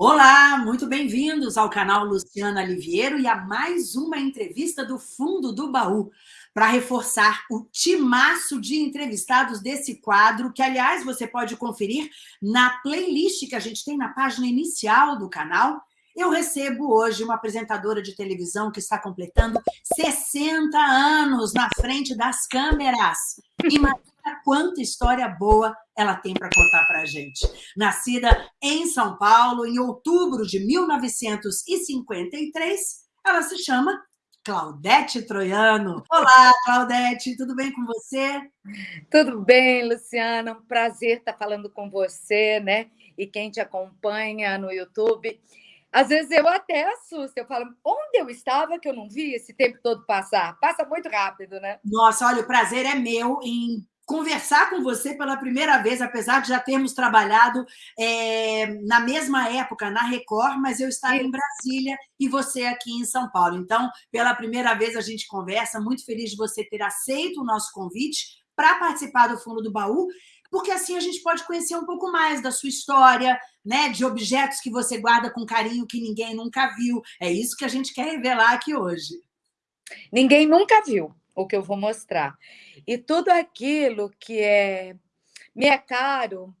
Olá, muito bem-vindos ao canal Luciana Liviero e a mais uma entrevista do Fundo do Baú, para reforçar o timaço de entrevistados desse quadro, que, aliás, você pode conferir na playlist que a gente tem na página inicial do canal. Eu recebo hoje uma apresentadora de televisão que está completando 60 anos na frente das câmeras. Imagina quanta história boa ela tem para contar para a gente. Nascida em São Paulo em outubro de 1953, ela se chama Claudete Troiano. Olá, Claudete, tudo bem com você? Tudo bem, Luciana, um prazer estar falando com você, né? E quem te acompanha no YouTube. Às vezes eu até assusto, eu falo, onde eu estava que eu não vi esse tempo todo passar? Passa muito rápido, né? Nossa, olha, o prazer é meu em conversar com você pela primeira vez, apesar de já termos trabalhado é, na mesma época na Record, mas eu estar em Brasília e você aqui em São Paulo. Então, pela primeira vez a gente conversa, muito feliz de você ter aceito o nosso convite para participar do Fundo do Baú, porque assim a gente pode conhecer um pouco mais da sua história, né, de objetos que você guarda com carinho que ninguém nunca viu. É isso que a gente quer revelar aqui hoje. Ninguém nunca viu o que eu vou mostrar. E tudo aquilo que é me é caro,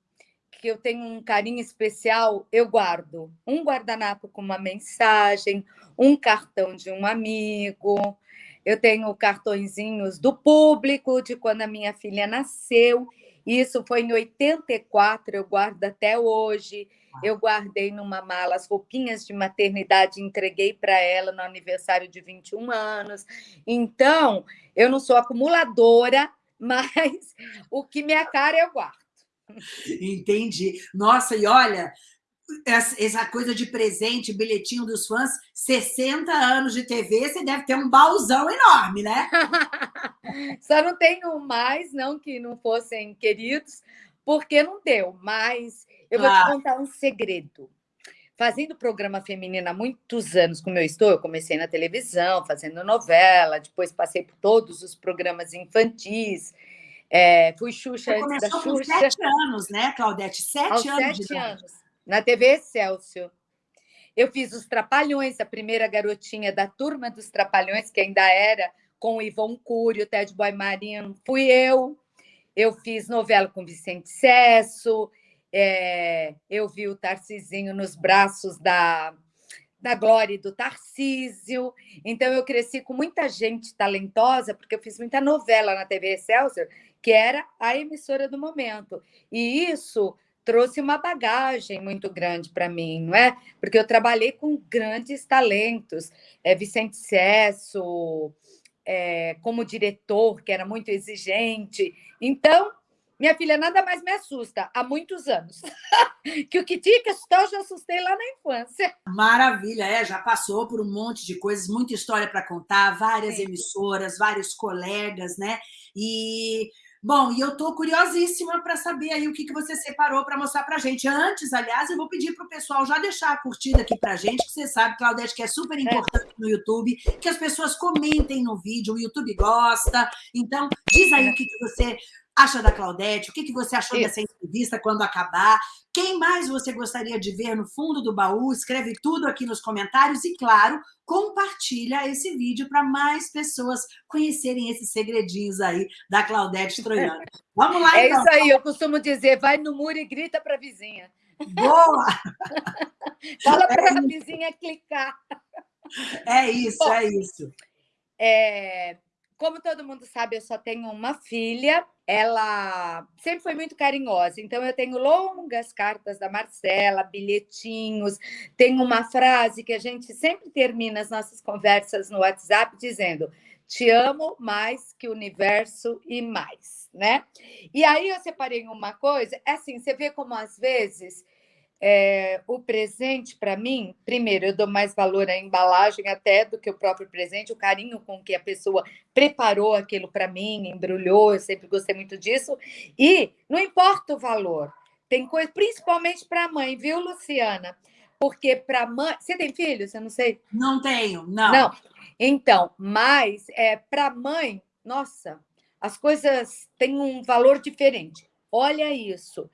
que eu tenho um carinho especial, eu guardo. Um guardanapo com uma mensagem, um cartão de um amigo, eu tenho cartõezinhos do público de quando a minha filha nasceu. Isso foi em 84, eu guardo até hoje. Eu guardei numa mala as roupinhas de maternidade entreguei para ela no aniversário de 21 anos. Então, eu não sou acumuladora, mas o que me é eu guardo. Entendi. Nossa, e olha, essa coisa de presente, bilhetinho dos fãs, 60 anos de TV, você deve ter um baúzão enorme, né? Só não tenho mais, não que não fossem queridos, porque não deu, mas eu vou te contar um segredo. Fazendo programa feminino há muitos anos, como eu estou, eu comecei na televisão, fazendo novela, depois passei por todos os programas infantis, é, fui Xuxa Você antes da Xuxa. com sete anos, né, Claudete? Sete Aos anos sete anos, na TV Excelsior. Eu fiz os Trapalhões, a primeira garotinha da turma dos Trapalhões, que ainda era com o Ivon Cury, o Ted Boy Marino, fui eu. Eu fiz novela com Vicente Cesso, é, eu vi o Tarcisinho nos braços da, da Glória e do Tarcísio. Então, eu cresci com muita gente talentosa, porque eu fiz muita novela na TV Excelsior, que era a emissora do momento. E isso trouxe uma bagagem muito grande para mim, não é? Porque eu trabalhei com grandes talentos, é, Vicente Cesso, é, como diretor, que era muito exigente. Então, minha filha, nada mais me assusta há muitos anos. que o que tinha que assustar, eu já assustei lá na infância. Maravilha, é, já passou por um monte de coisas, muita história para contar, várias Sim. emissoras, vários colegas, né? E Bom, e eu estou curiosíssima para saber aí o que, que você separou para mostrar para a gente. Antes, aliás, eu vou pedir para o pessoal já deixar a curtida aqui para a gente, que você sabe, Claudete, que é super importante no YouTube, que as pessoas comentem no vídeo, o YouTube gosta. Então, diz aí o que, que você acha da Claudete, o que, que você achou Isso. dessa entrevista quando acabar, quem mais você gostaria de ver no fundo do baú, escreve tudo aqui nos comentários e, claro, compartilha esse vídeo para mais pessoas conhecerem esses segredinhos aí da Claudete Troiano. Vamos lá, é então. É isso aí, eu costumo dizer, vai no muro e grita para a vizinha. Boa! Fala para a é vizinha clicar. É isso, Bom, é isso. É, como todo mundo sabe, eu só tenho uma filha. Ela sempre foi muito carinhosa, então eu tenho longas cartas da Marcela, bilhetinhos. Tem uma frase que a gente sempre termina as nossas conversas no WhatsApp dizendo: Te amo mais que o universo e mais, né? E aí eu separei uma coisa, é assim, você vê como às vezes é, o presente, para mim, primeiro, eu dou mais valor à embalagem até do que o próprio presente, o carinho com que a pessoa preparou aquilo para mim, embrulhou, eu sempre gostei muito disso. E não importa o valor, tem coisa, principalmente para a mãe, viu, Luciana? Porque para mãe. Você tem filhos? Eu não sei. Não tenho, não. Não. Então, mas é, para mãe, nossa, as coisas têm um valor diferente. Olha isso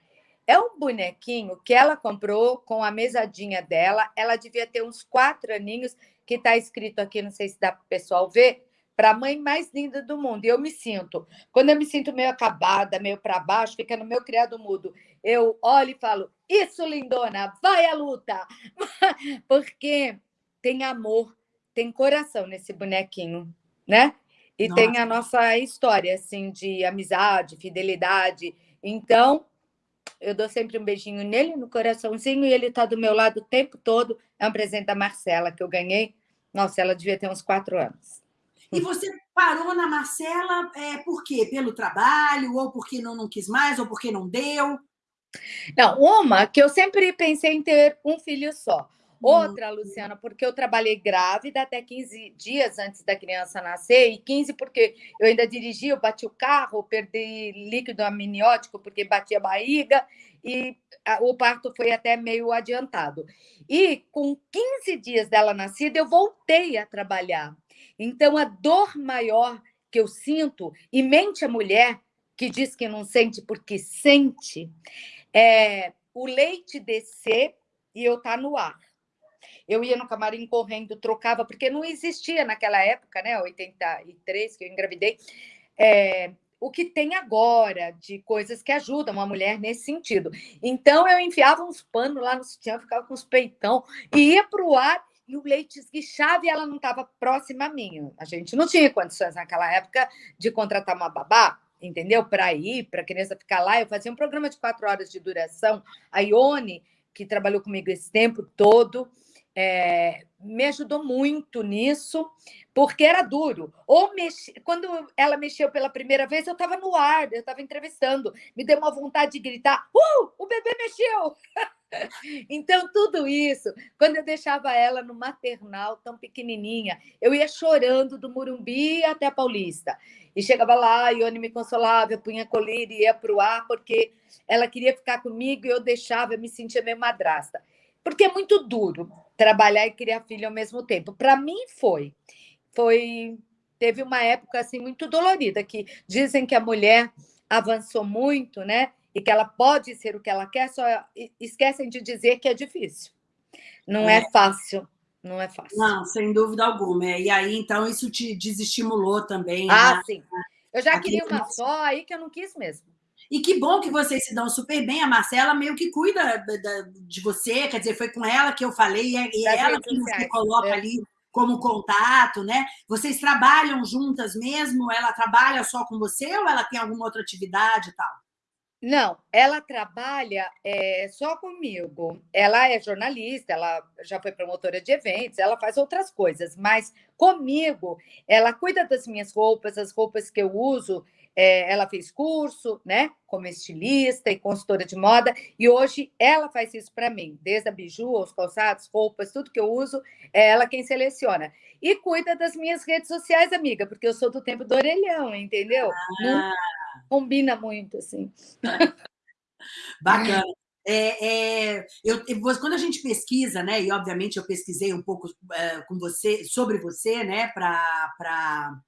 É um bonequinho que ela comprou com a mesadinha dela. Ela devia ter uns quatro aninhos, que está escrito aqui, não sei se dá para o pessoal ver, para a mãe mais linda do mundo. E eu me sinto, quando eu me sinto meio acabada, meio para baixo, fica no meu criado mudo. Eu olho e falo: Isso, lindona, vai à luta! Porque tem amor, tem coração nesse bonequinho, né? E Nossa. tem a nossa história, assim, de amizade, fidelidade. Então, eu dou sempre um beijinho nele, no coraçãozinho, e ele está do meu lado o tempo todo. É um presente da Marcela que eu ganhei. Nossa, ela devia ter uns quatro anos. E você parou na Marcela é, por quê? Pelo trabalho, ou porque não, não quis mais, ou porque não deu? Não, uma que eu sempre pensei em ter um filho só. Outra, Luciana, porque eu trabalhei grávida até 15 dias antes da criança nascer, e 15 porque eu ainda dirigi, eu bati o carro, perdi líquido amniótico porque bati a barriga, e o parto foi até meio adiantado. E com 15 dias dela nascida, eu voltei a trabalhar. Então, a dor maior que eu sinto, e mente a mulher que diz que não sente porque sente, é o leite descer e eu estar tá no ar. Eu ia no camarim correndo, trocava, porque não existia naquela época, né? 83, que eu engravidei, é, o que tem agora de coisas que ajudam uma mulher nesse sentido. Então, eu enfiava uns panos lá no sutiã, ficava com os peitão, e ia para o ar e o leite esguichava e ela não estava próxima a mim. A gente não tinha condições naquela época de contratar uma babá, entendeu? Para ir, para a criança ficar lá. Eu fazia um programa de quatro horas de duração. A Ione, que trabalhou comigo esse tempo todo, é, me ajudou muito nisso, porque era duro. Ou quando ela mexeu pela primeira vez, eu estava no ar, eu estava entrevistando, me deu uma vontade de gritar: Uh, o bebê mexeu! então, tudo isso, quando eu deixava ela no maternal, tão pequenininha, eu ia chorando do Murumbi até a Paulista. E chegava lá, a Ione me consolava, eu punha colírio e ia para o ar, porque ela queria ficar comigo e eu deixava, eu me sentia meio madrasta. Porque é muito duro trabalhar e criar filho ao mesmo tempo. Para mim foi. Foi teve uma época assim muito dolorida que dizem que a mulher avançou muito, né? E que ela pode ser o que ela quer, só esquecem de dizer que é difícil. Não é, é fácil, não é fácil. Não, sem dúvida alguma. E aí, então, isso te desestimulou também. Ah, né? sim. Eu já Aqui queria uma só, aí que eu não quis mesmo. E que bom que vocês se dão super bem. A Marcela meio que cuida de você, quer dizer, foi com ela que eu falei, e é ela que você coloca é. ali como contato, né? Vocês trabalham juntas mesmo? Ela trabalha só com você ou ela tem alguma outra atividade e tal? Não, ela trabalha é, só comigo. Ela é jornalista, ela já foi promotora de eventos, ela faz outras coisas, mas comigo, ela cuida das minhas roupas, as roupas que eu uso, é, ela fez curso, né, como estilista e consultora de moda, e hoje ela faz isso para mim, desde a biju, os calçados, roupas, tudo que eu uso, é ela quem seleciona. E cuida das minhas redes sociais, amiga, porque eu sou do tempo do orelhão, entendeu? Ah. Não combina muito, assim. Bacana. É, é, eu, quando a gente pesquisa, né, e obviamente eu pesquisei um pouco é, com você sobre você, né, para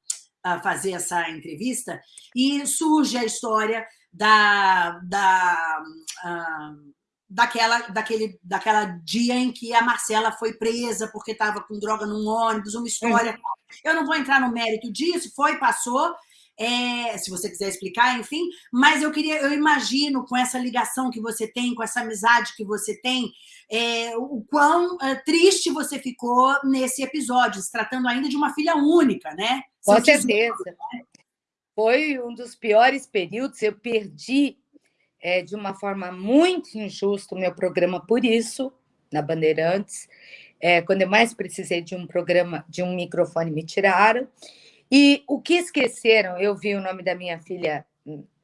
fazer essa entrevista, e surge a história da, da, uh, daquela, daquele, daquela dia em que a Marcela foi presa porque estava com droga num ônibus, uma história. Uhum. Eu não vou entrar no mérito disso, foi, passou, é, se você quiser explicar, enfim, mas eu queria, eu imagino com essa ligação que você tem, com essa amizade que você tem, é, o quão é, triste você ficou nesse episódio, se tratando ainda de uma filha única, né? Com certeza. Né? Foi um dos piores períodos, eu perdi é, de uma forma muito injusta o meu programa por isso, na Bandeirantes. É, quando eu mais precisei de um programa, de um microfone, me tiraram. E o que esqueceram, eu vi o nome da minha filha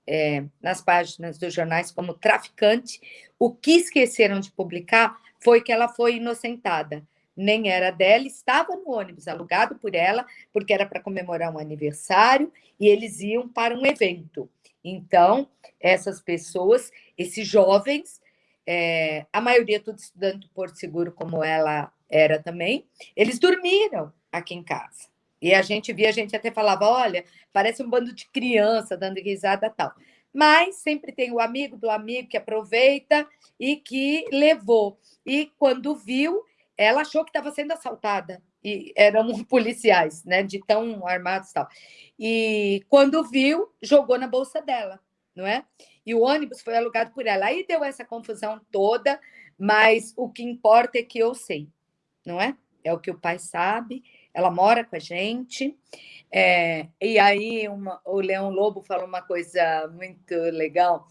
é, nas páginas dos jornais como traficante, o que esqueceram de publicar foi que ela foi inocentada. Nem era dela, estava no ônibus alugado por ela, porque era para comemorar um aniversário e eles iam para um evento. Então, essas pessoas, esses jovens, é, a maioria tudo estudando do Porto Seguro, como ela era também, eles dormiram aqui em casa. E a gente via, a gente até falava, olha, parece um bando de criança dando risada tal. mas sempre tem o amigo do amigo que aproveita e que levou. E quando viu, ela achou que estava sendo assaltada. E eram policiais, né? De tão armados e tal. E quando viu, jogou na bolsa dela, não é? E o ônibus foi alugado por ela. Aí deu essa confusão toda, mas o que importa é que eu sei, não é? É o que o pai sabe, ela mora com a gente. É, e aí uma, o Leão Lobo falou uma coisa muito legal,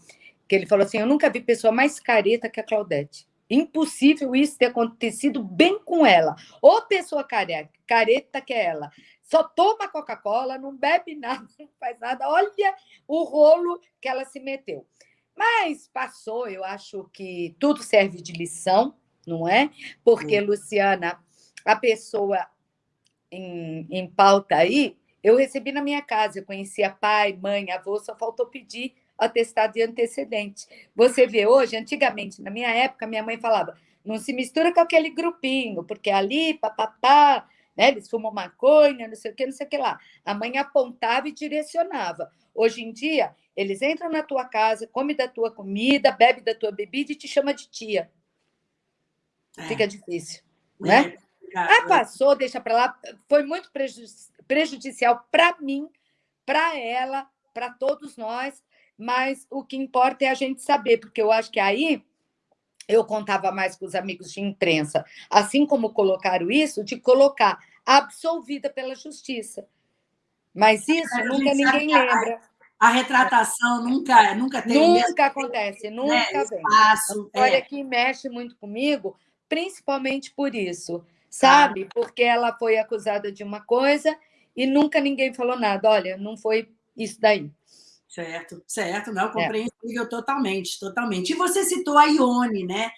que ele falou assim, eu nunca vi pessoa mais careta que a Claudete. Impossível isso ter acontecido bem com ela. Ou pessoa careta, careta que é ela. Só toma Coca-Cola, não bebe nada, não faz nada. Olha o rolo que ela se meteu. Mas passou, eu acho que tudo serve de lição, não é? Porque. Luciana, a pessoa em, em pauta aí, eu recebi na minha casa, eu conhecia pai, mãe, avô, só faltou pedir atestado de antecedente. Você vê hoje, antigamente, na minha época, minha mãe falava, não se mistura com aquele grupinho, porque ali, papapá, né, eles fumam maconha, não sei o que, não sei o que lá. A mãe apontava e direcionava. Hoje em dia, eles entram na tua casa, come da tua comida, bebe da tua bebida e te chama de tia. É. Fica difícil, é. né? Ah, passou, deixa para lá. Foi muito prejudicial para mim, para ela, para todos nós, mas o que importa é a gente saber, porque eu acho que aí eu contava mais com os amigos de imprensa, assim como colocaram isso, de colocar absolvida pela justiça. Mas isso é, nunca ninguém lembra. A, a, retratação nunca, nunca tem. Nunca acontece, né, nunca né, vem. Espaço, Olha, é. que mexe muito comigo, principalmente por isso sabe? Porque ela foi acusada de uma coisa e nunca ninguém falou nada. Olha, não foi isso daí. Certo, certo, não, é. compreensível é. totalmente, totalmente. E você citou a Ione, né?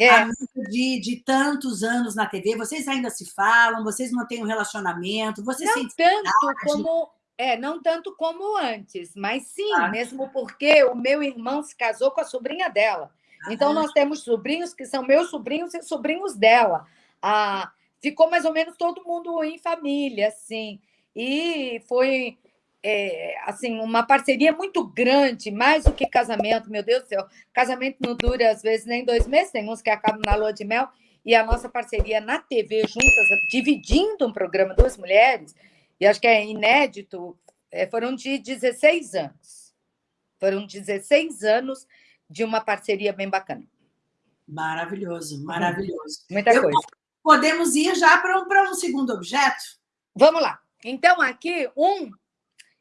É. Amiga de, de tantos anos na TV, vocês ainda se falam, vocês mantêm um relacionamento, vocês não tanto como é, não tanto como antes, mas sim, ah. mesmo porque o meu irmão se casou com a sobrinha dela. Então, nós temos sobrinhos que são meus sobrinhos e sobrinhos dela. A, ficou mais ou menos todo mundo em família, assim. E foi é, assim uma parceria muito grande, mais do que casamento, meu Deus do céu. Casamento não dura, às vezes, nem dois meses, tem uns que acabam na lua de mel. E a nossa parceria na TV, juntas, dividindo um programa, duas mulheres, e acho que é inédito, é, foram de 16 anos. Foram 16 anos de uma parceria bem bacana. Maravilhoso, maravilhoso. Muita Eu, coisa podemos ir já para um, para um segundo objeto? Vamos lá. Então, aqui, um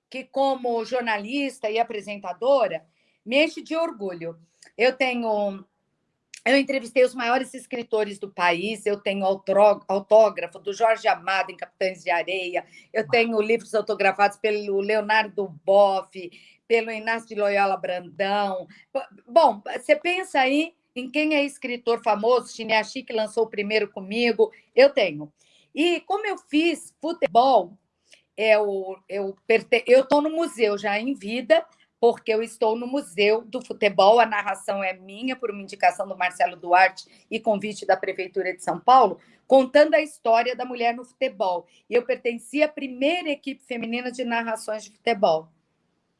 que, como jornalista e apresentadora, me enche de orgulho. Eu tenho. Eu entrevistei os maiores escritores do país, eu tenho autógrafo do Jorge Amado em Capitães de Areia, eu tenho livros autografados pelo Leonardo Boff, pelo Inácio de Loyola Brandão. Bom, você pensa aí em quem é escritor famoso, Chineachi, que lançou o primeiro comigo, eu tenho. E como eu fiz futebol, eu eu estou no museu já em vida, porque eu estou no Museu do Futebol, a narração é minha, por uma indicação do Marcelo Duarte e convite da Prefeitura de São Paulo, contando a história da mulher no futebol. E eu pertencia à primeira equipe feminina de narrações de futebol.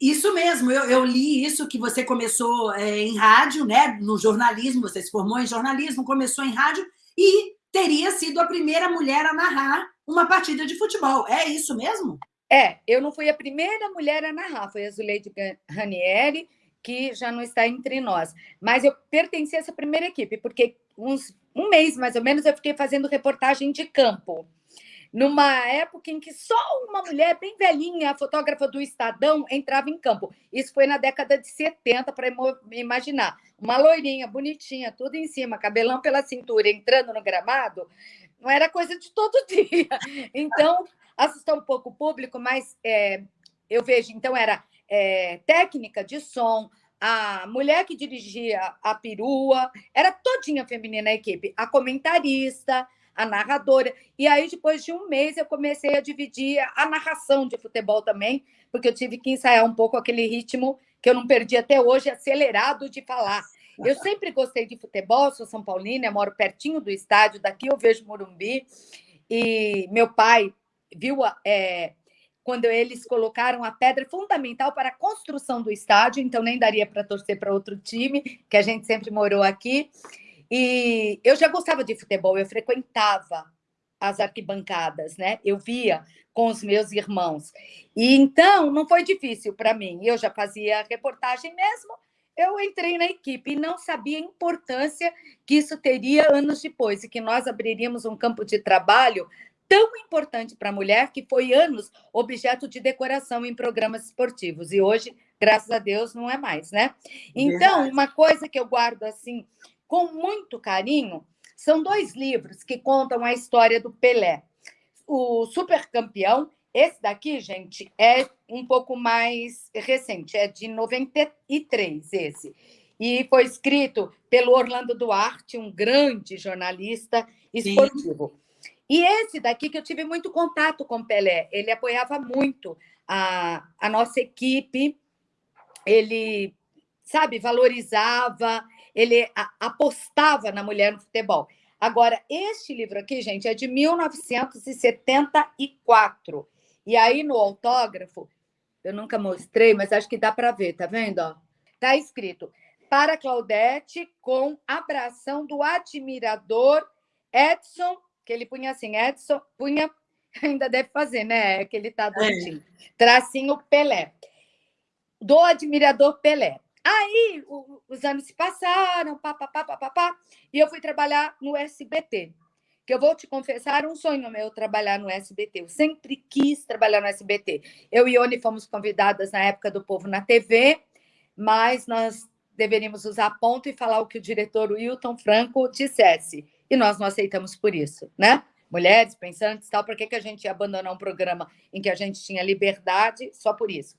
Isso mesmo, eu, eu, li isso que você começou é, em rádio, né? No jornalismo, você se formou em jornalismo, começou em rádio e teria sido a primeira mulher a narrar uma partida de futebol. É isso mesmo? É, eu não fui a primeira mulher a narrar, foi a Zuleide Ranieri, que já não está entre nós. Mas eu pertenci a essa primeira equipe, porque uns, um mês, mais ou menos, eu fiquei fazendo reportagem de campo numa época em que só uma mulher bem velhinha, fotógrafa do Estadão, entrava em campo. Isso foi na década de 70, para imaginar. Uma loirinha, bonitinha, tudo em cima, cabelão pela cintura, entrando no gramado, não era coisa de todo dia. Então, assustou um pouco o público, mas é, eu vejo, então, era é, técnica de som, a mulher que dirigia a perua, era todinha feminina a equipe, a comentarista, a narradora. E aí, depois de um mês, eu comecei a dividir a narração de futebol também, porque eu tive que ensaiar um pouco aquele ritmo que eu não perdi até hoje, acelerado de falar. Eu sempre gostei de futebol, sou São Paulina, moro pertinho do estádio, daqui eu vejo Morumbi. E meu pai viu é, quando eles colocaram a pedra fundamental para a construção do estádio, então nem daria para torcer para outro time, que a gente sempre morou aqui. E eu já gostava de futebol, eu frequentava as arquibancadas, né? Eu via com os meus irmãos. E então não foi difícil para mim. Eu já fazia reportagem mesmo. Eu entrei na equipe e não sabia a importância que isso teria anos depois e que nós abriríamos um campo de trabalho tão importante para a mulher que foi anos objeto de decoração em programas esportivos e hoje, graças a Deus, não é mais, né? Então, uma coisa que eu guardo assim com muito carinho são dois livros que contam a história do Pelé. O Super Campeão, esse daqui, gente, é um pouco mais recente, é de 93 esse. E foi escrito pelo Orlando Duarte, um grande jornalista esportivo. Sim. E esse daqui que eu tive muito contato com o Pelé, ele apoiava muito a, a nossa equipe, ele, sabe, valorizava, ele a, apostava na mulher no futebol. Agora, este livro aqui, gente, é de 1974. E aí, no autógrafo, eu nunca mostrei, mas acho que dá para ver, tá vendo? Ó? Tá escrito para Claudete com abração do admirador Edson que ele punha assim, Edson, punha, ainda deve fazer, né? Que ele tá doidinho. É. Tracinho Pelé. Do admirador Pelé. Aí o, os anos se passaram, pá, pá, pá, pá, pá, pá, e eu fui trabalhar no SBT. Que eu vou te confessar, um sonho meu trabalhar no SBT. Eu sempre quis trabalhar no SBT. Eu e Ione fomos convidadas na época do Povo na TV, mas nós deveríamos usar ponto e falar o que o diretor Wilton Franco dissesse e nós não aceitamos por isso, né? Mulheres, pensantes, tal, por que, que a gente ia abandonar um programa em que a gente tinha liberdade só por isso?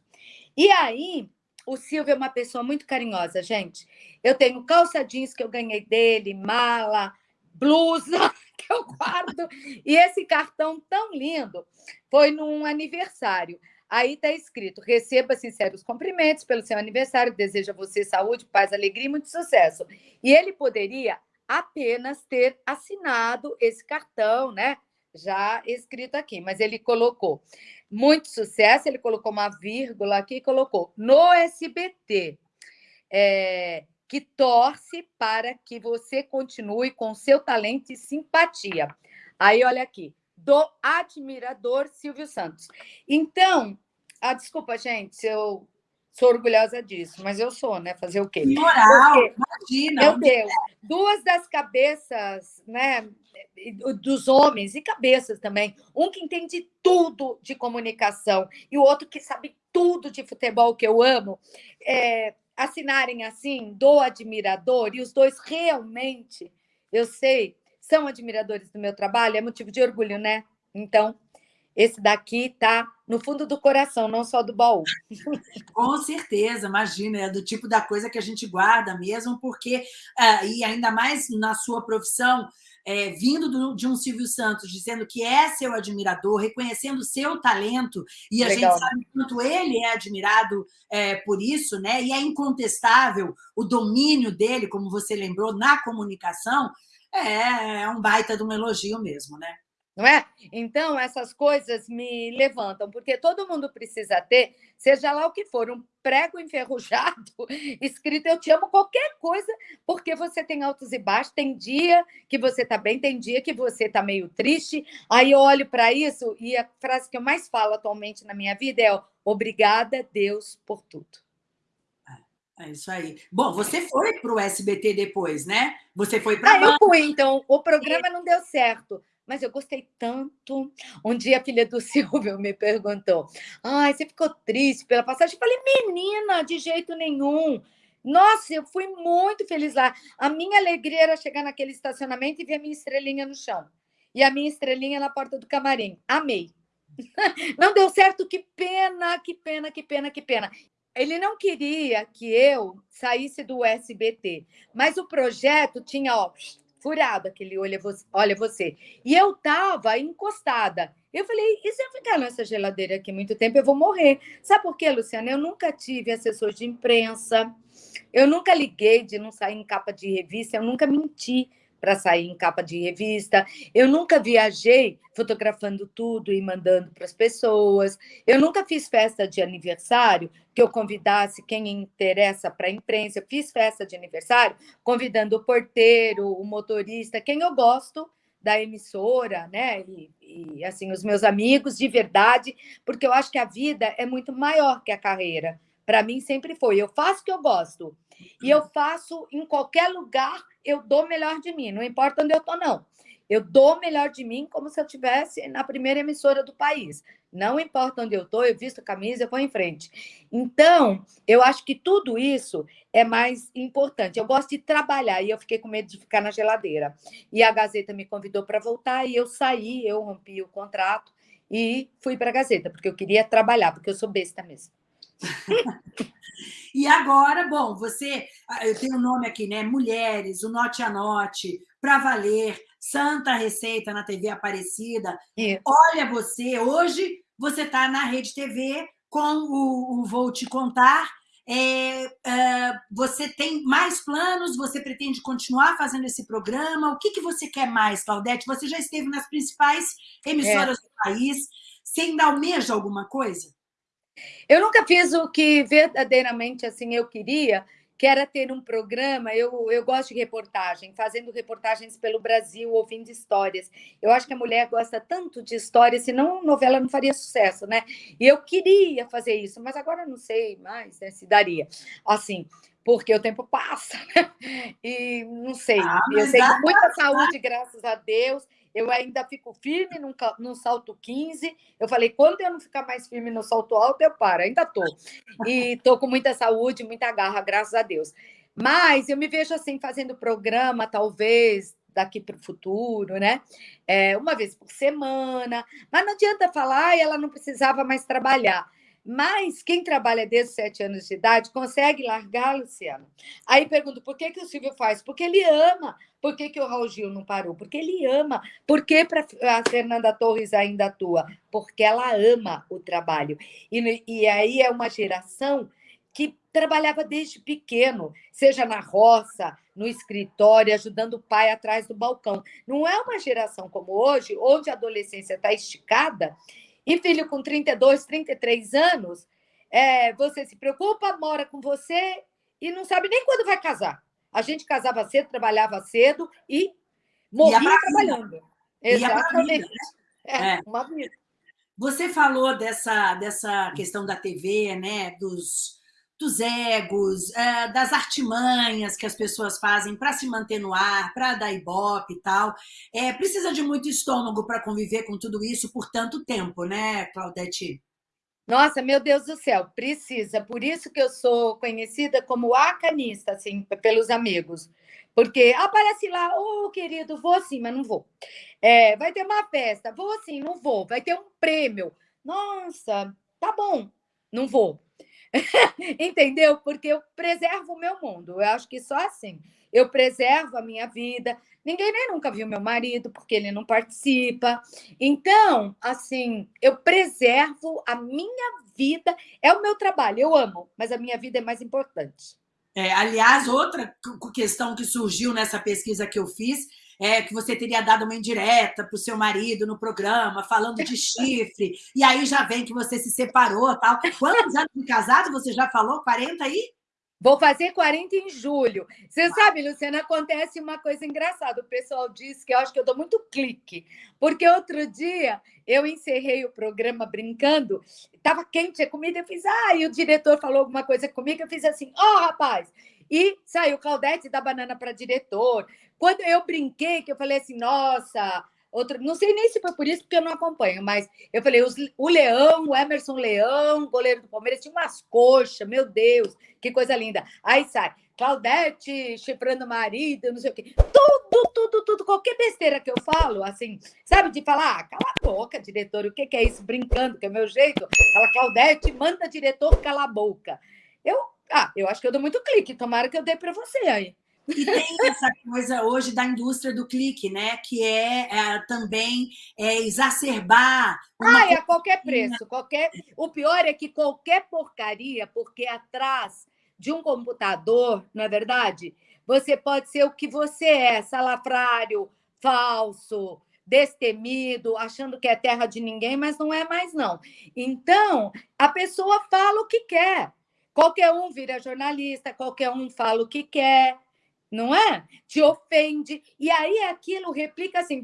E aí, o Silvio é uma pessoa muito carinhosa, gente. Eu tenho calça jeans que eu ganhei dele, mala, blusa que eu guardo, e esse cartão tão lindo foi num aniversário. Aí está escrito: receba sinceros cumprimentos pelo seu aniversário, deseja a você saúde, paz, alegria e muito sucesso. E ele poderia apenas ter assinado esse cartão, né? Já escrito aqui, mas ele colocou muito sucesso, ele colocou uma vírgula aqui e colocou no SBT, é, que torce para que você continue com seu talento e simpatia. Aí, olha aqui, do admirador Silvio Santos. Então, ah, desculpa, gente, eu sou orgulhosa disso, mas eu sou, né? Fazer o quê? Moral, Porque, imagina. Meu Deus, duas das cabeças, né? Dos homens e cabeças também. Um que entende tudo de comunicação e o outro que sabe tudo de futebol, que eu amo. É, assinarem assim, do admirador, e os dois realmente, eu sei, são admiradores do meu trabalho, é motivo de orgulho, né? Então, esse daqui tá no fundo do coração, não só do baú. Com certeza, imagina, é do tipo da coisa que a gente guarda mesmo, porque, é, e ainda mais na sua profissão, é, vindo do, de um Silvio Santos, dizendo que é seu admirador, reconhecendo o seu talento, e a Legal. gente sabe quanto ele é admirado é, por isso, né? e é incontestável o domínio dele, como você lembrou, na comunicação, é, é um baita de um elogio mesmo, né? Não é? Então, essas coisas me levantam, porque todo mundo precisa ter, seja lá o que for, um prego enferrujado escrito eu te amo, qualquer coisa, porque você tem altos e baixos, tem dia que você está bem, tem dia que você está meio triste, aí eu olho para isso e a frase que eu mais falo atualmente na minha vida é obrigada, Deus, por tudo. É, é isso aí. Bom, você foi para o SBT depois, né? Você foi para. Ah, eu fui, então. O programa não deu certo mas eu gostei tanto. Um dia a filha do Silvio me perguntou: Ai, você ficou triste pela passagem? Eu falei, menina, de jeito nenhum. Nossa, eu fui muito feliz lá. A minha alegria era chegar naquele estacionamento e ver a minha estrelinha no chão. E a minha estrelinha na porta do camarim. Amei. Não deu certo, que pena, que pena, que pena, que pena. Ele não queria que eu saísse do SBT, mas o projeto tinha, ó, furado aquele olha você, olha você. E eu tava encostada. Eu falei, e se eu ficar nessa geladeira aqui muito tempo, eu vou morrer. Sabe por quê, Luciana? Eu nunca tive assessor de imprensa, eu nunca liguei de não sair em capa de revista, eu nunca menti para sair em capa de revista. Eu nunca viajei fotografando tudo e mandando para as pessoas. Eu nunca fiz festa de aniversário que eu convidasse quem interessa para a imprensa. Eu fiz festa de aniversário convidando o porteiro, o motorista, quem eu gosto da emissora, né? E, e assim os meus amigos de verdade, porque eu acho que a vida é muito maior que a carreira. Para mim sempre foi. Eu faço o que eu gosto. E eu faço em qualquer lugar, eu dou melhor de mim, não importa onde eu estou, não. Eu dou melhor de mim como se eu estivesse na primeira emissora do país. Não importa onde eu estou, eu visto camisa, eu vou em frente. Então, eu acho que tudo isso é mais importante. Eu gosto de trabalhar e eu fiquei com medo de ficar na geladeira. E a Gazeta me convidou para voltar e eu saí, eu rompi o contrato e fui para a Gazeta, porque eu queria trabalhar, porque eu sou besta mesmo. e agora, bom, você, ah, eu tenho o um nome aqui, né? Mulheres, o Note a Note, Pra Valer, Santa Receita na TV Aparecida. Isso. Olha você, hoje você está na Rede TV com o, o Vou Te Contar. É, é, você tem mais planos? Você pretende continuar fazendo esse programa? O que, que você quer mais, Claudete? Você já esteve nas principais emissoras é. do país. Você ainda almeja alguma coisa? Eu nunca fiz o que verdadeiramente assim eu queria, que era ter um programa. Eu, eu gosto de reportagem, fazendo reportagens pelo Brasil, ouvindo histórias. Eu acho que a mulher gosta tanto de histórias, senão novela não faria sucesso, né? E eu queria fazer isso, mas agora não sei mais né, se daria. Assim, porque o tempo passa, né? E não sei. Ah, eu sei muita saúde, graças a Deus eu ainda fico firme no, no salto 15. Eu falei, quando eu não ficar mais firme no salto alto, eu paro. Ainda estou. E estou com muita saúde, muita garra, graças a Deus. Mas eu me vejo assim, fazendo programa, talvez, daqui para o futuro, né? É, uma vez por semana. Mas não adianta falar, ela não precisava mais trabalhar. Mas quem trabalha desde sete anos de idade consegue largar, Luciano. Aí pergunto, por que, que o Silvio faz? Porque ele ama. Por que, que o Raul Gil não parou? Porque ele ama. Por que pra, a Fernanda Torres ainda atua? Porque ela ama o trabalho. E, e aí é uma geração que trabalhava desde pequeno, seja na roça, no escritório, ajudando o pai atrás do balcão. Não é uma geração como hoje, onde a adolescência está esticada e filho com 32, 33 anos, é, você se preocupa, mora com você e não sabe nem quando vai casar. A gente casava cedo, trabalhava cedo e morria e trabalhando. Exatamente. Vida, né? é, é, uma vida. Você falou dessa, dessa questão da TV, né? dos, dos egos, é, das artimanhas que as pessoas fazem para se manter no ar, para dar ibope e tal. É, precisa de muito estômago para conviver com tudo isso por tanto tempo, né, Claudete? Nossa, meu Deus do céu, precisa. Por isso que eu sou conhecida como a canista, assim, pelos amigos. Porque aparece lá, ô oh, querido, vou sim, mas não vou. É, vai ter uma festa, vou sim, não vou. Vai ter um prêmio. Nossa, tá bom, não vou. Entendeu? Porque eu preservo o meu mundo. Eu acho que só assim. Eu preservo a minha vida. Ninguém nem nunca viu meu marido, porque ele não participa. Então, assim, eu preservo a minha vida. É o meu trabalho, eu amo, mas a minha vida é mais importante. É, aliás, outra questão que surgiu nessa pesquisa que eu fiz é, que você teria dado uma indireta para o seu marido no programa, falando de chifre, e aí já vem que você se separou tal. Quantos anos de casado você já falou? 40 aí? Vou fazer 40 em julho. Você sabe, Luciana, acontece uma coisa engraçada. O pessoal diz que eu acho que eu dou muito clique. Porque outro dia eu encerrei o programa brincando, estava quente a comida, eu fiz, ah, e o diretor falou alguma coisa comigo, eu fiz assim, ó, oh, rapaz, e saiu Claudete da banana para diretor. Quando eu brinquei, que eu falei assim, nossa, outro, não sei nem se foi por isso, porque eu não acompanho, mas eu falei, os, o Leão, o Emerson Leão, goleiro do Palmeiras, tinha umas coxas, meu Deus, que coisa linda. Aí sai, Claudete chifrando marido, não sei o quê. Tudo, tudo, tudo, qualquer besteira que eu falo, assim, sabe, de falar, ah, cala a boca, diretor, o que, que é isso? Brincando, que é o meu jeito. Fala, Claudete, manda diretor cala a boca. Eu ah, eu acho que eu dou muito clique, tomara que eu dê para você aí. E tem essa coisa hoje da indústria do clique, né? Que é, é também é, exacerbar. Ah, é a qualquer preço. Qualquer... O pior é que qualquer porcaria, porque atrás de um computador, não é verdade? Você pode ser o que você é, salafrário, falso, destemido, achando que é terra de ninguém, mas não é mais, não. Então, a pessoa fala o que quer. Qualquer um vira jornalista, qualquer um fala o que quer, não é? Te ofende. E aí aquilo replica assim.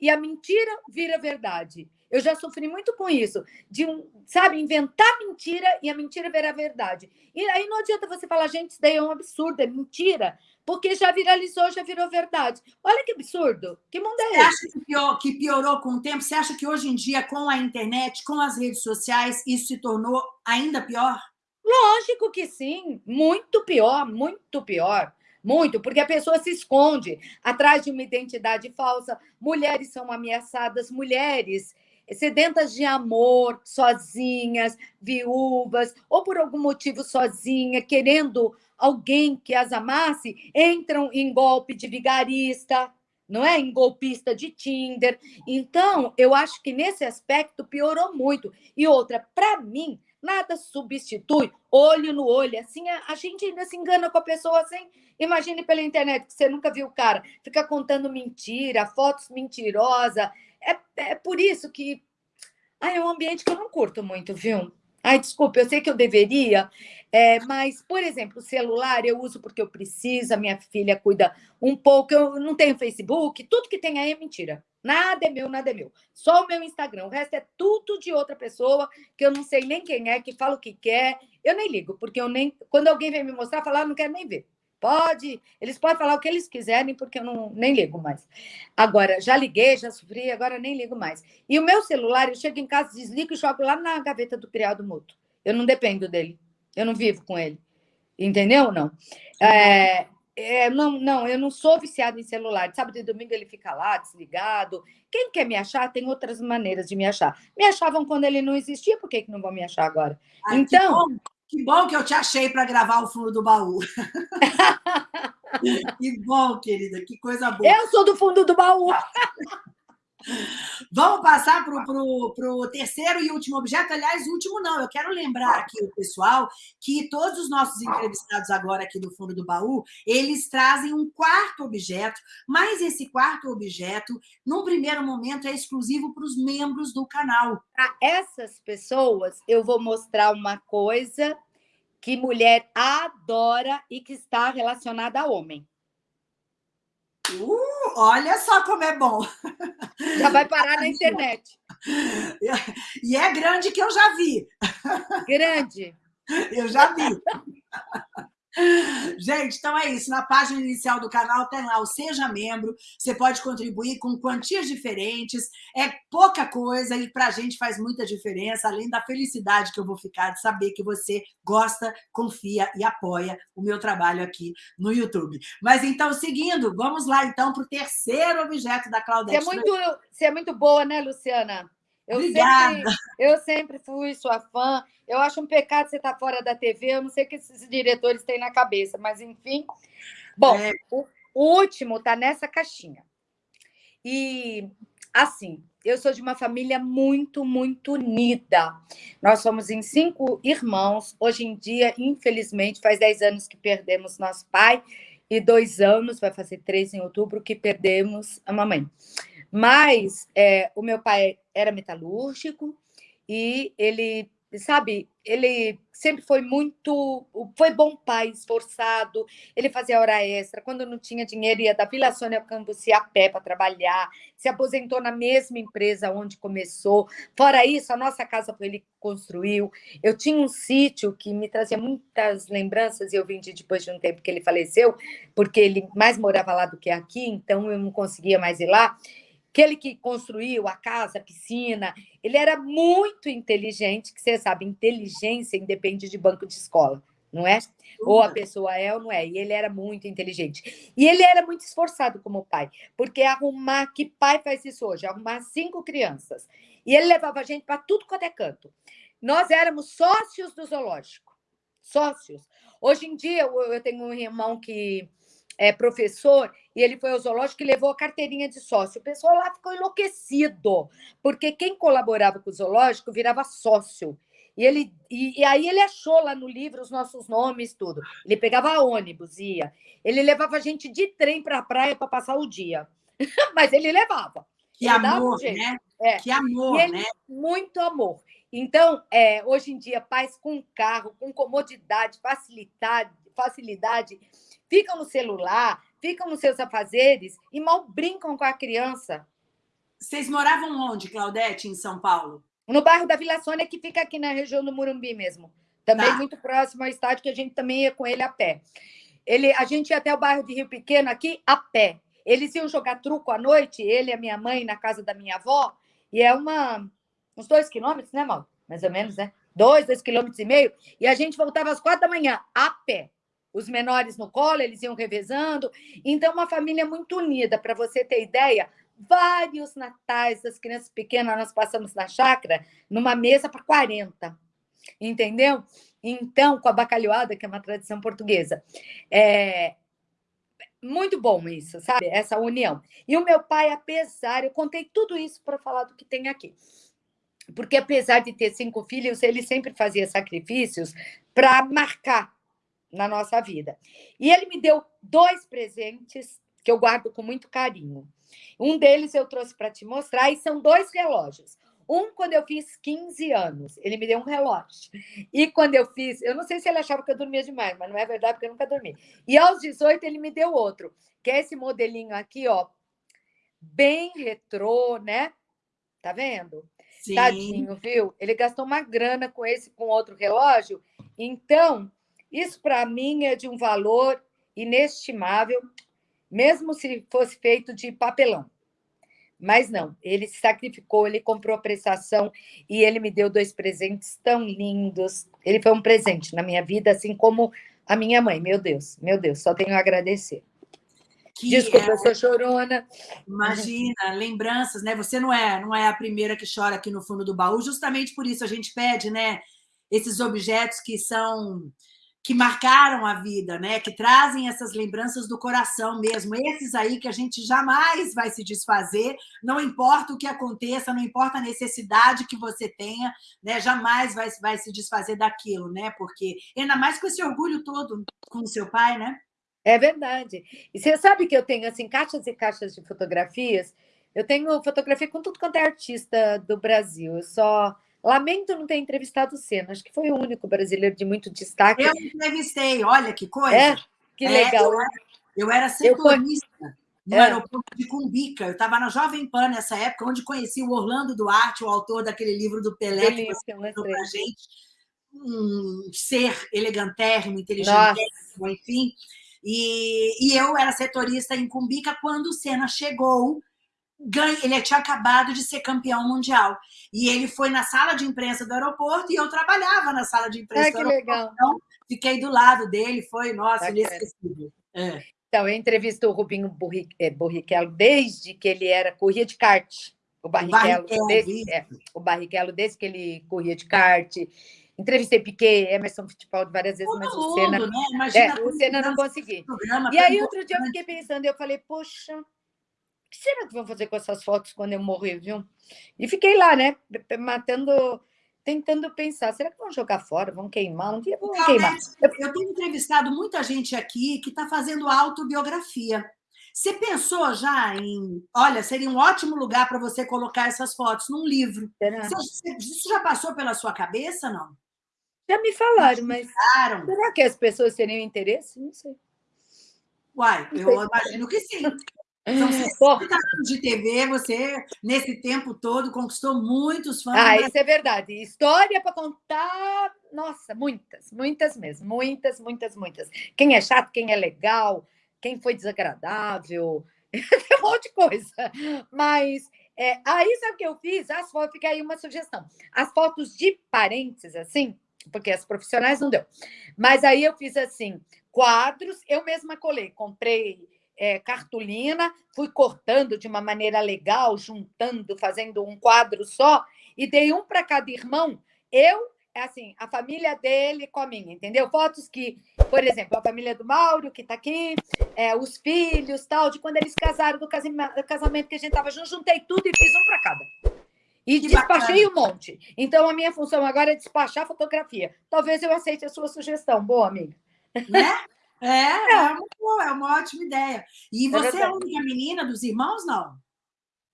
E a mentira vira verdade. Eu já sofri muito com isso, de um, sabe, inventar mentira e a mentira virar verdade. E aí não adianta você falar, gente, isso daí é um absurdo, é mentira, porque já viralizou, já virou verdade. Olha que absurdo. Que mundo é você esse? acha que, pior, que piorou com o tempo? Você acha que hoje em dia, com a internet, com as redes sociais, isso se tornou ainda pior? Lógico que sim, muito pior, muito pior. Muito, porque a pessoa se esconde atrás de uma identidade falsa. Mulheres são ameaçadas, mulheres sedentas de amor, sozinhas, viúvas, ou por algum motivo sozinha, querendo alguém que as amasse, entram em golpe de vigarista, não é? Em golpista de Tinder. Então, eu acho que nesse aspecto piorou muito. E outra, para mim, nada substitui olho no olho. Assim, a gente ainda se engana com a pessoa assim. Imagine pela internet que você nunca viu o cara, fica contando mentira, fotos mentirosas, é, é por isso que ah, é um ambiente que eu não curto muito, viu? Ai, desculpa, eu sei que eu deveria, é, mas, por exemplo, o celular eu uso porque eu preciso, a minha filha cuida um pouco, eu não tenho Facebook, tudo que tem aí é mentira. Nada é meu, nada é meu. Só o meu Instagram, o resto é tudo de outra pessoa, que eu não sei nem quem é, que fala o que quer. Eu nem ligo, porque eu nem. Quando alguém vem me mostrar, falar, ah, não quero nem ver. Pode, eles podem falar o que eles quiserem, porque eu não, nem ligo mais. Agora, já liguei, já sofri, agora nem ligo mais. E o meu celular, eu chego em casa, desligo e jogo lá na gaveta do criado mútuo. Eu não dependo dele, eu não vivo com ele. Entendeu ou não? É, é, não, não, eu não sou viciada em celular. Sábado e domingo ele fica lá, desligado. Quem quer me achar tem outras maneiras de me achar. Me achavam quando ele não existia, por que, que não vão me achar agora? Ai, então. Que bom que eu te achei para gravar o fundo do baú. que bom, querida, que coisa boa. Eu sou do fundo do baú. Vamos passar para o terceiro e último objeto. Aliás, último não, eu quero lembrar aqui o pessoal que todos os nossos entrevistados agora aqui do fundo do baú, eles trazem um quarto objeto, mas esse quarto objeto, num primeiro momento, é exclusivo para os membros do canal. Para essas pessoas, eu vou mostrar uma coisa que mulher adora e que está relacionada a homem. Uh, olha só como é bom. Já vai parar na internet. E é grande que eu já vi. Grande. Eu já vi. Gente, então é isso. Na página inicial do canal tem lá o Seja Membro. Você pode contribuir com quantias diferentes. É pouca coisa e para a gente faz muita diferença, além da felicidade que eu vou ficar de saber que você gosta, confia e apoia o meu trabalho aqui no YouTube. Mas então, seguindo, vamos lá então para o terceiro objeto da Claudete. Você é muito, você é muito boa, né, Luciana? Eu Obrigada. Sempre, eu sempre fui sua fã. Eu acho um pecado você estar tá fora da TV. Eu não sei o que esses diretores têm na cabeça, mas enfim. Bom, é. o, o último está nessa caixinha. E, assim, eu sou de uma família muito, muito unida. Nós somos em cinco irmãos. Hoje em dia, infelizmente, faz dez anos que perdemos nosso pai e dois anos, vai fazer três em outubro, que perdemos a mamãe. Mas é, o meu pai era metalúrgico e ele, sabe, ele sempre foi muito, foi bom pai, esforçado, ele fazia hora extra, quando não tinha dinheiro ia da Vila Sônia Cambuci a pé para trabalhar, se aposentou na mesma empresa onde começou, fora isso, a nossa casa foi ele que construiu, eu tinha um sítio que me trazia muitas lembranças e eu vendi depois de um tempo que ele faleceu, porque ele mais morava lá do que aqui, então eu não conseguia mais ir lá, aquele que construiu a casa, a piscina, ele era muito inteligente, que você sabe, inteligência independe de banco de escola, não é? Ou a pessoa é ou não é. E ele era muito inteligente. E ele era muito esforçado como pai, porque arrumar, que pai faz isso hoje? Arrumar cinco crianças. E ele levava a gente para tudo quanto é canto. Nós éramos sócios do zoológico. Sócios. Hoje em dia, eu tenho um irmão que é, professor e ele foi ao zoológico e levou a carteirinha de sócio. O pessoal lá ficou enlouquecido, porque quem colaborava com o zoológico virava sócio. E, ele, e, e, aí ele achou lá no livro os nossos nomes, tudo. Ele pegava ônibus, ia. Ele levava a gente de trem para a praia para passar o dia. Mas ele levava. Que ele amor, né? É. Que amor, ele, né? Muito amor. Então, é, hoje em dia, pais com carro, com comodidade, facilidade, facilidade, ficam no celular, ficam nos seus afazeres e mal brincam com a criança. Vocês moravam onde, Claudete, em São Paulo? No bairro da Vila Sônia, que fica aqui na região do Murumbi mesmo. Também tá. muito próximo ao estádio, que a gente também ia com ele a pé. Ele, a gente ia até o bairro de Rio Pequeno aqui a pé. Eles iam jogar truco à noite, ele e a minha mãe, na casa da minha avó, e é uma, uns dois quilômetros, né, Mal? Mais ou menos, né? Dois, dois quilômetros e meio. E a gente voltava às quatro da manhã, a pé. Os menores no colo, eles iam revezando. Então, uma família muito unida. Para você ter ideia, vários natais das crianças pequenas nós passamos na chácara numa mesa para 40. Entendeu? Então, com a bacalhoada, que é uma tradição portuguesa. É, muito bom isso, sabe? Essa união. E o meu pai, apesar, eu contei tudo isso para falar do que tem aqui. Porque apesar de ter cinco filhos, ele sempre fazia sacrifícios para marcar na nossa vida. E ele me deu dois presentes que eu guardo com muito carinho. Um deles eu trouxe para te mostrar, e são dois relógios. Um, quando eu fiz 15 anos, ele me deu um relógio. E quando eu fiz, eu não sei se ele achava que eu dormia demais, mas não é verdade, porque eu nunca dormi. E aos 18, ele me deu outro, que é esse modelinho aqui, ó, bem retrô, né? Tá vendo? Sim. Tadinho, viu? Ele gastou uma grana com esse, com outro relógio. Então, isso para mim é de um valor inestimável, mesmo se fosse feito de papelão. Mas não, ele se sacrificou, ele comprou a prestação e ele me deu dois presentes tão lindos. Ele foi um presente na minha vida, assim como a minha mãe. Meu Deus, meu Deus, só tenho a agradecer. Que Desculpa, é... eu sou chorona. Imagina, lembranças, né? Você não é, não é a primeira que chora aqui no fundo do baú. Justamente por isso a gente pede, né? Esses objetos que são que marcaram a vida, né? que trazem essas lembranças do coração mesmo. Esses aí que a gente jamais vai se desfazer, não importa o que aconteça, não importa a necessidade que você tenha, né? jamais vai, vai se desfazer daquilo, né? Porque ainda mais com esse orgulho todo com o seu pai, né? É verdade. E você sabe que eu tenho assim caixas e caixas de fotografias. Eu tenho fotografia com tudo quanto é artista do Brasil. Eu só Lamento não ter entrevistado o Senna, acho que foi o único brasileiro de muito destaque. Eu entrevistei, olha que coisa. É, que legal. É, eu, era, setorista no é. aeroporto de Cumbica. Eu estava na Jovem Pan nessa época, onde conheci o Orlando Duarte, o autor daquele livro do Pelé, Delícia, que mostrou para gente. Um ser elegantérrimo, inteligentérrimo, enfim. E, e eu era setorista em Cumbica quando o Senna chegou ganha, ele tinha acabado de ser campeão mundial. E ele foi na sala de imprensa do aeroporto e eu trabalhava na sala de imprensa é, do aeroporto. Legal. Então, fiquei do lado dele, foi, nossa, inesquecível. É. Então, eu entrevisto o Rubinho Borriquelo desde que ele era corria de kart. O Barrichello, o Barrichello, desde, é, o Barrichello, desde que ele corria de kart. Entrevistei Piquet, Emerson Fittipaldi várias vezes, Todo mas o Senna, né? Imagina é, o Senna não consegui. E aí, outro dia, eu fiquei pensando, eu falei, poxa, que será que vão fazer com essas fotos quando eu morrer, viu? E fiquei lá, né, matando, tentando pensar, será que vão jogar fora, vão queimar? Um dia vão queimar. Eu tenho entrevistado muita gente aqui que está fazendo autobiografia. Você pensou já em, olha, seria um ótimo lugar para você colocar essas fotos num livro. Você, isso já passou pela sua cabeça, não? Já me falaram, mas será que as pessoas teriam interesse? Não sei. Uai, eu imagino que sim. São 60 anos de TV, você, nesse tempo todo, conquistou muitos fãs. Ah, isso é verdade. História para contar, nossa, muitas, muitas mesmo. Muitas, muitas, muitas. Quem é chato, quem é legal, quem foi desagradável, um monte de coisa. Mas é, aí, sabe o que eu fiz? As fotos, fica aí uma sugestão. As fotos de parentes, assim, porque as profissionais não deu. Mas aí eu fiz assim, quadros, eu mesma colei, comprei é, cartolina, fui cortando de uma maneira legal, juntando, fazendo um quadro só, e dei um para cada irmão. Eu, assim, a família dele com a minha, entendeu? Fotos que, por exemplo, a família do Mauro, que está aqui, é, os filhos, tal, de quando eles casaram, do casamento que a gente estava junto, juntei tudo e fiz um para cada. E que despachei bacana. um monte. Então, a minha função agora é despachar fotografia. Talvez eu aceite a sua sugestão. Boa, amiga. Né? É, é, é, uma, é uma ótima ideia. E você é a única menina dos irmãos, não?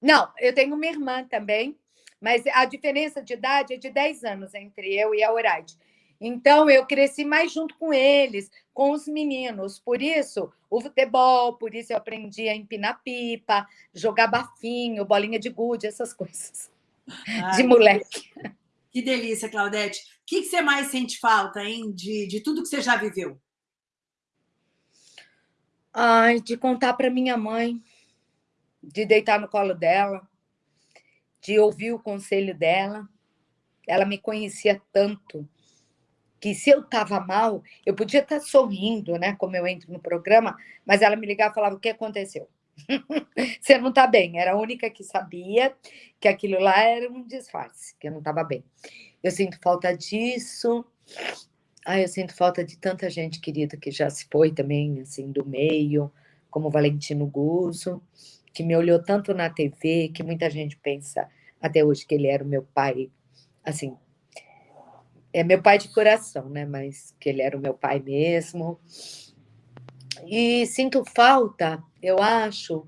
Não, eu tenho uma irmã também, mas a diferença de idade é de 10 anos entre eu e a Horaide. Então, eu cresci mais junto com eles, com os meninos. Por isso, o futebol, por isso eu aprendi a empinar pipa, jogar bafinho, bolinha de gude, essas coisas. Ai, de moleque. Que delícia, Claudete. O que, você mais sente falta, hein, de, de tudo que você já viveu? Ai, de contar para minha mãe, de deitar no colo dela, de ouvir o conselho dela. Ela me conhecia tanto que se eu estava mal, eu podia estar sorrindo, né? Como eu entro no programa, mas ela me ligava e falava: o que aconteceu? Você não está bem. Era a única que sabia que aquilo lá era um disfarce, que eu não estava bem. Eu sinto falta disso. Ah, eu sinto falta de tanta gente querida que já se foi também, assim, do meio, como Valentino Guzzo, que me olhou tanto na TV, que muita gente pensa até hoje que ele era o meu pai, assim, é meu pai de coração, né? Mas que ele era o meu pai mesmo. E sinto falta, eu acho,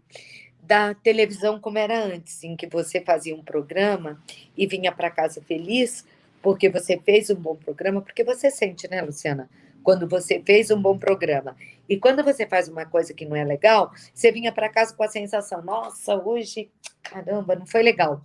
da televisão como era antes, em que você fazia um programa e vinha para casa feliz porque você fez um bom programa, porque você sente, né, Luciana? Quando você fez um bom programa. E quando você faz uma coisa que não é legal, você vinha para casa com a sensação: nossa, hoje, caramba, não foi legal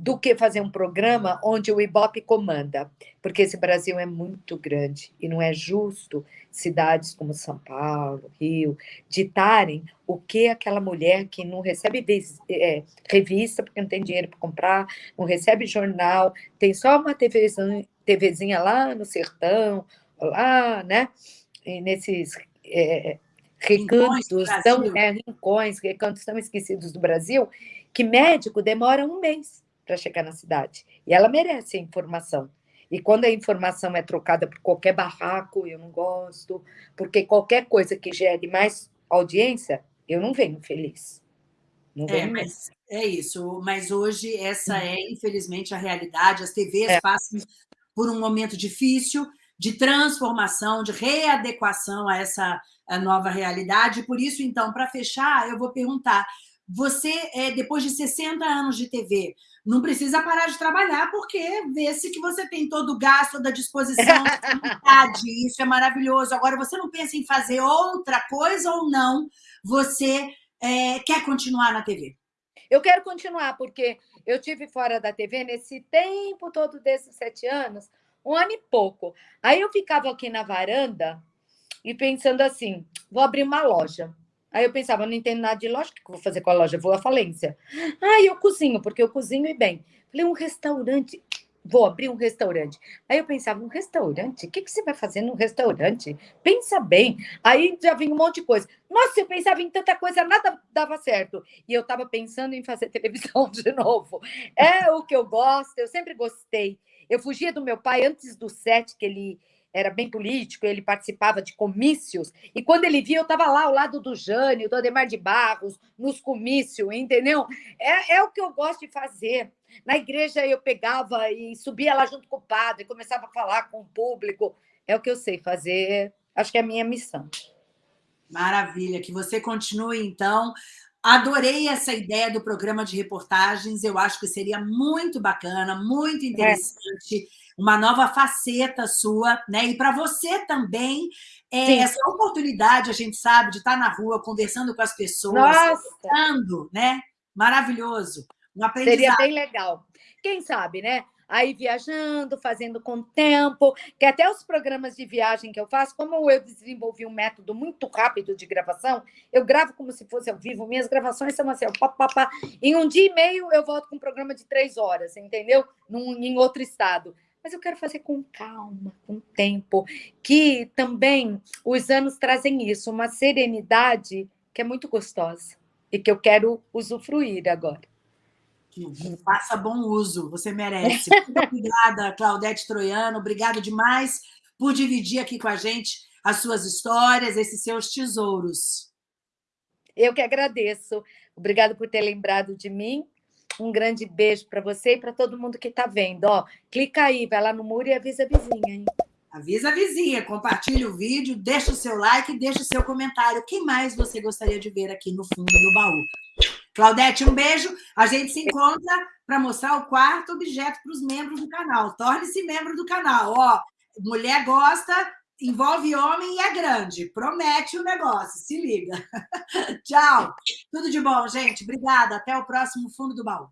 do que fazer um programa onde o Ibope comanda, porque esse Brasil é muito grande e não é justo cidades como São Paulo, Rio, ditarem o que aquela mulher que não recebe é, revista porque não tem dinheiro para comprar, não recebe jornal, tem só uma TVzinha, TVzinha lá no sertão, lá, né? E nesses é, recantos, tão, é, rincões, recantos tão esquecidos do Brasil, que médico demora um mês para chegar na cidade. E ela merece a informação. E quando a informação é trocada por qualquer barraco, eu não gosto, porque qualquer coisa que gere mais audiência, eu não venho feliz. Não é, venho é, mas é isso. Mas hoje essa é, infelizmente, a realidade. As TVs é. passam por um momento difícil de transformação, de readequação a essa a nova realidade. Por isso, então, para fechar, eu vou perguntar: você, é, depois de 60 anos de TV, não precisa parar de trabalhar, porque vê-se que você tem todo o gasto, toda a disposição, vontade, isso é maravilhoso. Agora, você não pensa em fazer outra coisa ou não? Você é, quer continuar na TV? Eu quero continuar, porque eu tive fora da TV nesse tempo todo desses sete anos, um ano e pouco. Aí eu ficava aqui na varanda e pensando assim, vou abrir uma loja. Aí eu pensava, não entendo nada de loja, o que eu vou fazer com a loja? Vou à falência. Ah, eu cozinho, porque eu cozinho e bem. Falei, um restaurante, vou abrir um restaurante. Aí eu pensava, um restaurante? O que, que você vai fazer num restaurante? Pensa bem. Aí já vinha um monte de coisa. Nossa, eu pensava em tanta coisa, nada dava certo. E eu estava pensando em fazer televisão de novo. É o que eu gosto, eu sempre gostei. Eu fugia do meu pai antes do set, que ele era bem político, ele participava de comícios, e quando ele via, eu estava lá ao lado do Jânio, do Ademar de Barros, nos comícios, entendeu? É, é o que eu gosto de fazer. Na igreja eu pegava e subia lá junto com o padre, começava a falar com o público. É o que eu sei fazer, acho que é a minha missão. Maravilha, que você continue, então, Adorei essa ideia do programa de reportagens, eu acho que seria muito bacana, muito é. interessante. É uma nova faceta sua, né? E para você também, é, essa oportunidade, a gente sabe, de estar na rua, conversando com as pessoas, conversando, né? Maravilhoso. Um aprendizado. Seria bem legal. Quem sabe, né? aí viajando, fazendo com tempo, que até os programas de viagem que eu faço, como eu desenvolvi um método muito rápido de gravação, eu gravo como se fosse ao vivo, minhas gravações são assim, pá, pá, pá. em um dia e meio eu volto com um programa de três horas, entendeu? Num, em outro estado mas eu quero fazer com calma, com tempo, que também os anos trazem isso, uma serenidade que é muito gostosa e que eu quero usufruir agora. Faça bom uso, você merece. Muito obrigada, Claudete Troiano, obrigada demais por dividir aqui com a gente as suas histórias, esses seus tesouros. Eu que agradeço. Obrigada por ter lembrado de mim Um grande beijo para você e para todo mundo que está vendo. Ó, clica aí, vai lá no muro e avisa a vizinha. Hein? Avisa a vizinha, compartilha o vídeo, deixa o seu like, deixa o seu comentário. O que mais você gostaria de ver aqui no fundo do baú? Claudete, um beijo. A gente se encontra para mostrar o quarto objeto para os membros do canal. Torne-se membro do canal. Ó, mulher gosta, envolve homem e é grande. Promete o negócio, se liga. Tchau. Tudo de bom, gente. Obrigada. Até o próximo Fundo do Baú.